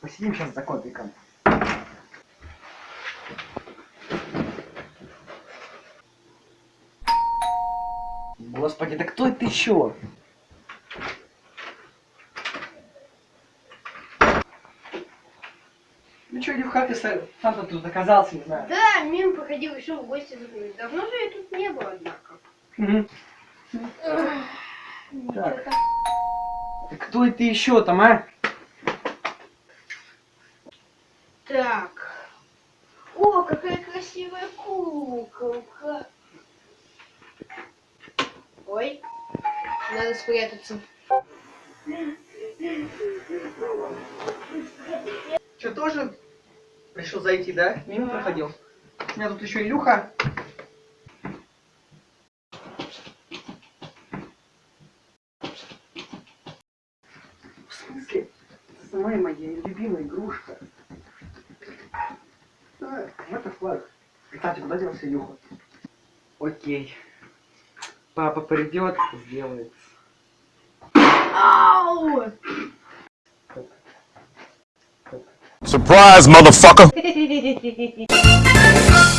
посидим сейчас за котиком. Господи, да кто это еще? Ну что, Илюха, ты сам сам тут оказался, не знаю. Да, мимо проходил, еще в гости заходил. Давно же я тут не был, однако. Так. Да кто это еще там, а? Так. О, какая красивая куколка. Ой, надо спрятаться. Что, тоже решил зайти, да? Мимо проходил. У меня тут еще Илюха. В смысле? Самая моя любимая игрушка. Это флаг. Кстати, куда делся Илюха? Окей. Папа придет, сделает. Ау! Surprise, motherfucker!